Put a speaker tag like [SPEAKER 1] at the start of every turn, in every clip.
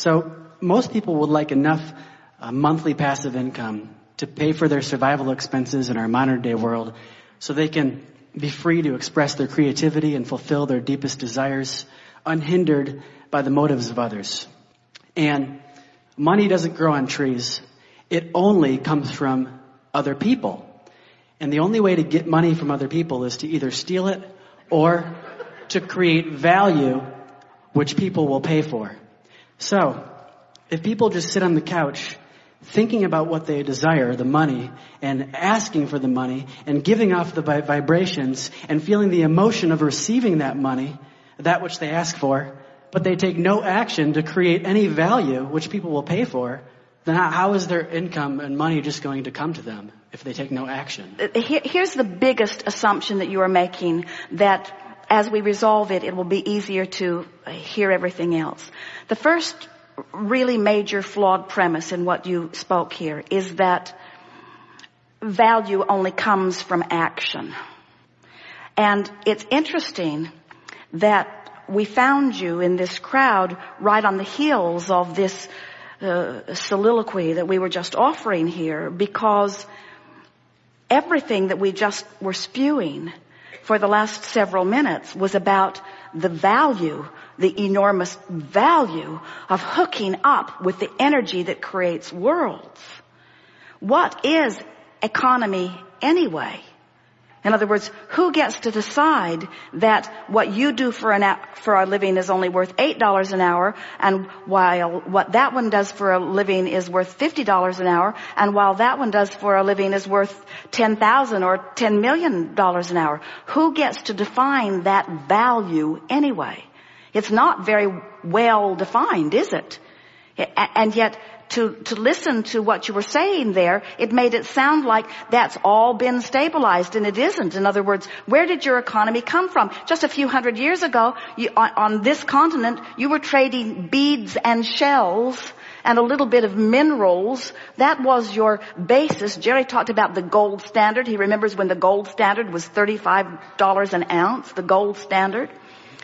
[SPEAKER 1] So most people would like enough uh, monthly passive income to pay for their survival expenses in our modern day world so they can be free to express their creativity and fulfill their deepest desires unhindered by the motives of others. And money doesn't grow on trees. It only comes from other people. And the only way to get money from other people is to either steal it or to create value which people will pay for. So, if people just sit on the couch thinking about what they desire, the money, and asking for the money, and giving off the vibrations, and feeling the emotion of receiving that money, that which they ask for, but they take no action to create any value which people will pay for, then how is their income and money just going to come to them if they take no action?
[SPEAKER 2] Here's the biggest assumption that you are making that as we resolve it, it will be easier to hear everything else. The first really major flawed premise in what you spoke here is that value only comes from action. And it's interesting that we found you in this crowd right on the heels of this uh, soliloquy that we were just offering here because everything that we just were spewing for the last several minutes was about the value, the enormous value of hooking up with the energy that creates worlds. What is economy anyway? In other words, who gets to decide that what you do for an for a living is only worth eight dollars an hour, and while what that one does for a living is worth fifty dollars an hour, and while that one does for a living is worth ten thousand or ten million dollars an hour? Who gets to define that value anyway? It's not very well defined, is it? And yet to, to listen to what you were saying there, it made it sound like that's all been stabilized and it isn't. In other words, where did your economy come from? Just a few hundred years ago, you, on, on this continent, you were trading beads and shells and a little bit of minerals. That was your basis. Jerry talked about the gold standard. He remembers when the gold standard was $35 an ounce, the gold standard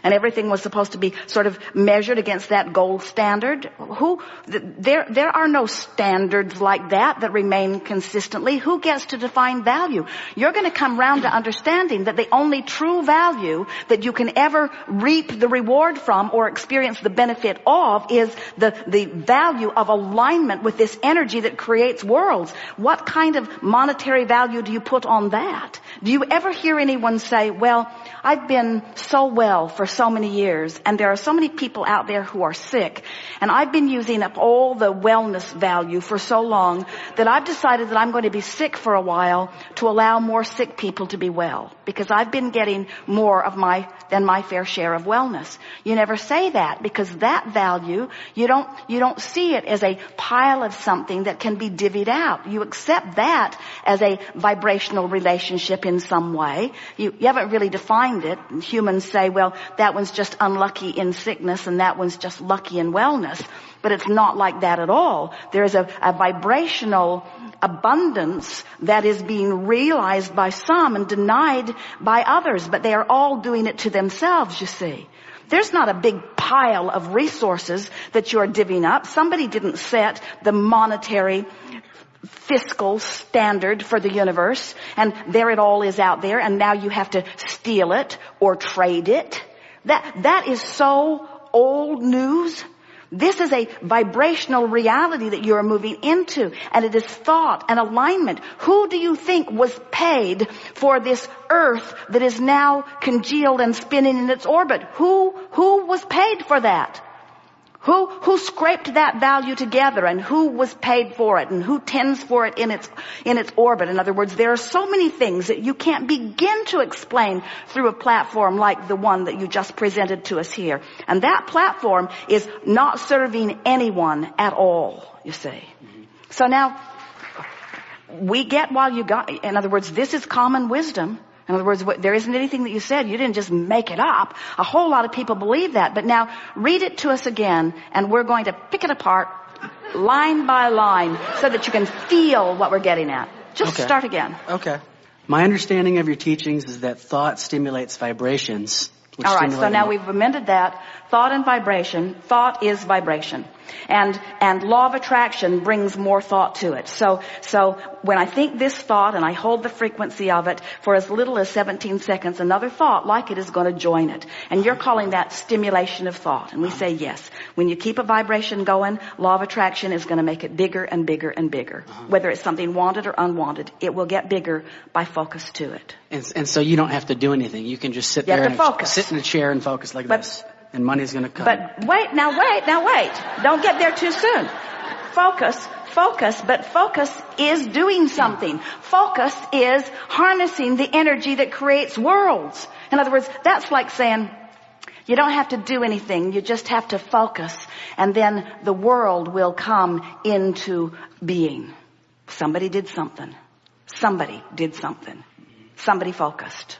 [SPEAKER 2] and everything was supposed to be sort of measured against that gold standard. Who, there, there are no standards like that that remain consistently. Who gets to define value? You're going to come round to understanding that the only true value that you can ever reap the reward from or experience the benefit of is the, the value of alignment with this energy that creates worlds. What kind of monetary value do you put on that? Do you ever hear anyone say, well, I've been so well for so many years and there are so many people out there who are sick and I've been using up all the wellness value for so long that I've decided that I'm going to be sick for a while to allow more sick people to be well because I've been getting more of my than my fair share of wellness. You never say that because that value you don't you don't see it as a pile of something that can be divvied out. You accept that as a vibrational relationship in some way. You, you haven't really defined it. Humans say, well, that one's just unlucky in sickness and that one's just lucky in wellness. But it's not like that at all. There's a, a vibrational abundance that is being realized by some and denied by others, but they are all doing it to themselves, you see. There's not a big pile of resources that you're divvying up. Somebody didn't set the monetary fiscal standard for the universe and there it all is out there and now you have to steal it or trade it. That, that is so old news. This is a vibrational reality that you are moving into and it is thought and alignment. Who do you think was paid for this earth that is now congealed and spinning in its orbit? Who, who was paid for that? Who, who scraped that value together and who was paid for it and who tends for it in its, in its orbit? In other words, there are so many things that you can't begin to explain through a platform like the one that you just presented to us here. And that platform is not serving anyone at all, you see. So now, we get while you got, in other words, this is common wisdom. In other words, there isn't anything that you said. You didn't just make it up. A whole lot of people believe that. But now read it to us again and we're going to pick it apart line by line so that you can feel what we're getting at. Just okay. start again.
[SPEAKER 1] Okay. My understanding of your teachings is that thought stimulates vibrations
[SPEAKER 2] All right, so now we've amended that. Thought and vibration. Thought is vibration. And, and law of attraction brings more thought to it. So, so when I think this thought and I hold the frequency of it for as little as 17 seconds, another thought like it is going to join it. And you're calling that stimulation of thought. And we say yes. When you keep a vibration going, law of attraction is going to make it bigger and bigger and bigger. Uh-huh. Whether it's something wanted or unwanted, it will get bigger by focus to it.
[SPEAKER 1] And, and so you don't have to do anything. You can just sit
[SPEAKER 2] You
[SPEAKER 1] there and
[SPEAKER 2] focus.
[SPEAKER 1] sit in a chair and focus like
[SPEAKER 2] But-
[SPEAKER 1] this. And money's going to come.
[SPEAKER 2] But wait, now wait, now wait. Don't get there too soon. Focus, focus, but focus is doing something. Focus is harnessing the energy that creates worlds. In other words, that's like saying, you don't have to do anything, you just have to focus, and then the world will come into being. Somebody did something. Somebody did something. Somebody focused.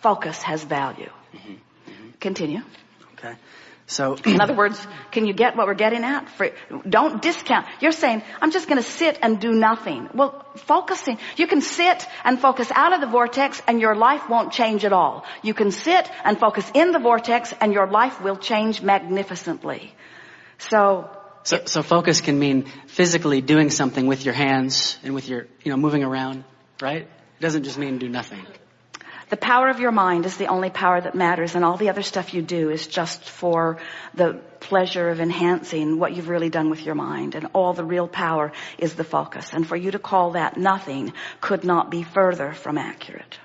[SPEAKER 2] Focus has value. Continue.
[SPEAKER 1] okay. So
[SPEAKER 2] In other words, can you get what we're getting at? For, don't discount. You're saying, I'm just going to sit and do nothing. Well, focusing. You can sit and focus out of the vortex and your life won't change at all. You can sit and focus in the vortex and your life will change magnificently. So,
[SPEAKER 1] So, so focus can mean physically doing something with your hands and with your, you know, moving around, right? It doesn't just mean do nothing.
[SPEAKER 2] the power of your mind is the only power that matters and all the other stuff you do is just for the pleasure of enhancing what you've really done with your mind and all the real power is the focus. And for you to call that nothing could not be further from accurate.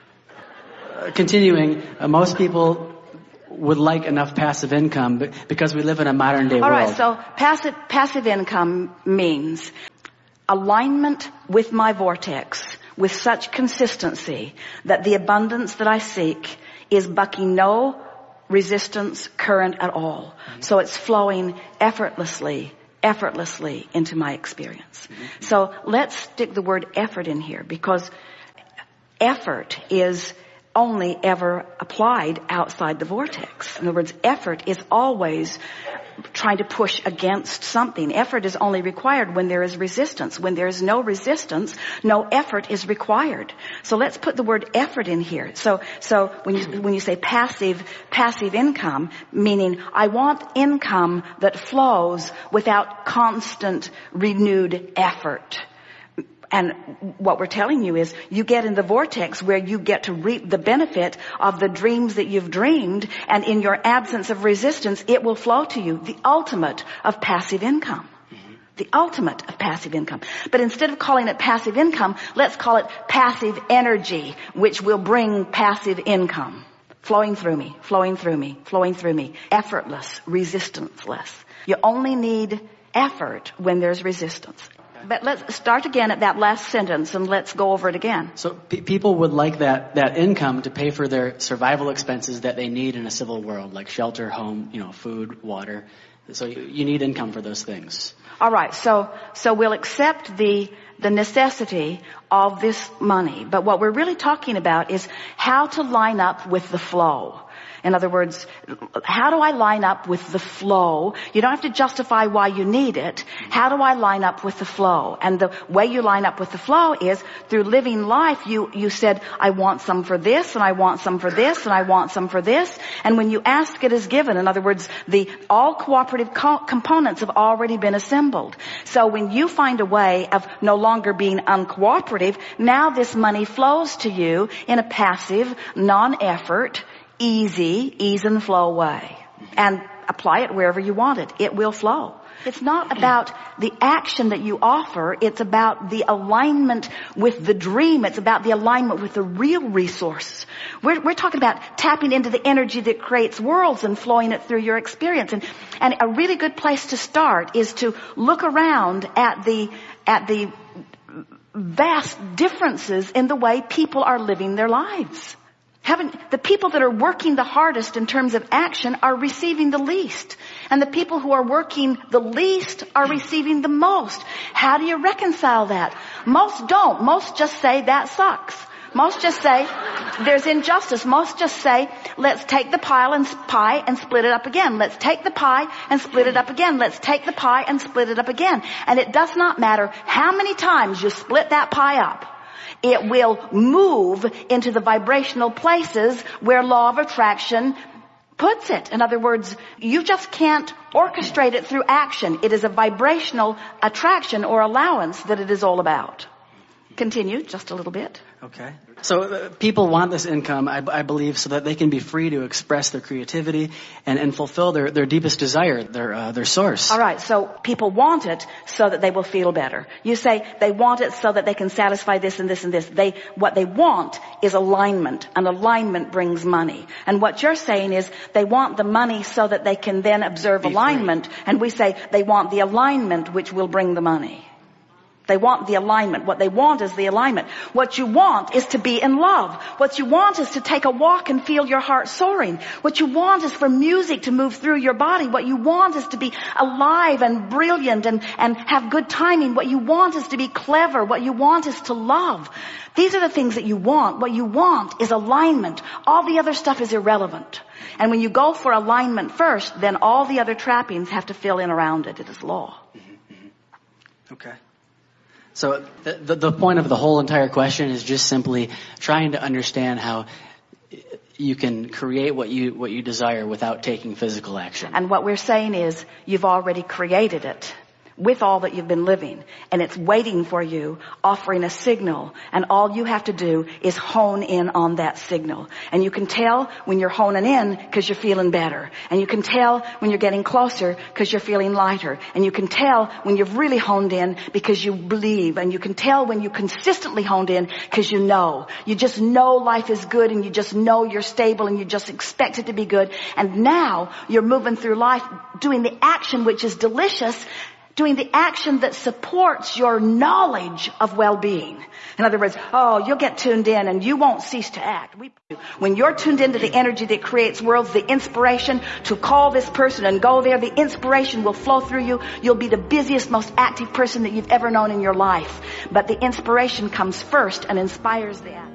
[SPEAKER 1] Uh, continuing, uh, most people would like enough passive income because we live in a modern day
[SPEAKER 2] All
[SPEAKER 1] world.
[SPEAKER 2] right, so passive, passive income means alignment with my vortex with such consistency that the abundance that I seek is bucking no resistance current at all. So it's flowing effortlessly, effortlessly into my experience. So let's stick the word effort in here because effort is only ever applied outside the vortex. In other words, effort is always trying to push against something. Effort is only required when there is resistance. When there is no resistance, no effort is required. So let's put the word effort in here. So, so when you, when you say passive, passive income, meaning I want income that flows without constant renewed effort. And what we're telling you is you get in the vortex where you get to reap the benefit of the dreams that you've dreamed and in your absence of resistance, it will flow to you. The ultimate of passive income. The ultimate of passive income. But instead of calling it passive income, let's call it passive energy, which will bring passive income. Flowing through me, flowing through me, flowing through me. Effortless, resistanceless. You only need effort when there's resistance. But let's start again at that last sentence and let's go over it again.
[SPEAKER 1] So pe- people would like that, that income to pay for their survival expenses that they need in a civil world, like shelter, home, you know, food, water. So you, you need income for those things.
[SPEAKER 2] All right, so so we'll accept the the necessity of this money, but what we're really talking about is how to line up with the flow. In other words, how do I line up with the flow? You don't have to justify why you need it. How do I line up with the flow? And the way you line up with the flow is through living life. You, you said, I want some for this and I want some for this and I want some for this. And when you ask, it is given. In other words, the all cooperative co- components have already been assembled. So when you find a way of no longer being uncooperative, now this money flows to you in a passive, non-effort, easy, ease and flow way. And apply it wherever you want it. It will flow. It's not about the action that you offer. It's about the alignment with the dream. It's about the alignment with the real resource. We're, we're talking about tapping into the energy that creates worlds and flowing it through your experience. And, and a really good place to start is to look around at the, at the vast differences in the way people are living their lives. Haven't, the people that are working the hardest in terms of action are receiving the least. And the people who are working the least are receiving the most. How do you reconcile that? Most don't. Most just say that sucks. Most just say there's injustice. Most just say let's take the pile and pie and split it up again. Let's take the pie and split it up again. Let's take the pie and split it up again. And it does not matter how many times you split that pie up it will move into the vibrational places where law of attraction puts it. In other words, you just can't orchestrate it through action. It is a vibrational attraction or allowance that it is all about. Continue just a little bit.
[SPEAKER 1] Okay. So uh, people want this income, I, I, believe, so that they can be free to express their creativity and, and fulfill their, their deepest desire, their uh, their source.
[SPEAKER 2] All right. So people want it so that they will feel better. You say they want it so that they can satisfy this and this and this. They what they want is alignment, and alignment brings money. And what you're saying is they want the money so that they can then observe be alignment, free. and we say they want the alignment which will bring the money. They want the alignment. What they want is the alignment. What you want is to be in love. What you want is to take a walk and feel your heart soaring. What you want is for music to move through your body. What you want is to be alive and brilliant and, and have good timing. What you want is to be clever. What you want is to love. These are the things that you want. What you want is alignment. All the other stuff is irrelevant. And when you go for alignment first, then all the other trappings have to fill in around it. It is law. Mm-hmm,
[SPEAKER 1] mm-hmm. Okay. So the, the, the point of the whole entire question is just simply trying to understand how you can create what you what you desire without taking physical action.
[SPEAKER 2] And what we're saying is you've already created it with all that you've been living. And it's waiting for you offering a signal. And all you have to do is hone in on that signal. And you can tell when you're honing in because you're feeling better. And you can tell when you're getting closer because you're feeling lighter. And you can tell when you've really honed in because you believe. And you can tell when you consistently honed in because you know. You just know life is good and you just know you're stable and you just expect it to be good. And now you're moving through life doing the action which is delicious doing the action that supports your knowledge of well-being. In other words, oh, you'll get tuned in and you won't cease to act. when you're tuned into the energy that creates worlds, the inspiration to call this person and go there, the inspiration will flow through you. You'll be the busiest, most active person that you've ever known in your life. But the inspiration comes first and inspires the act.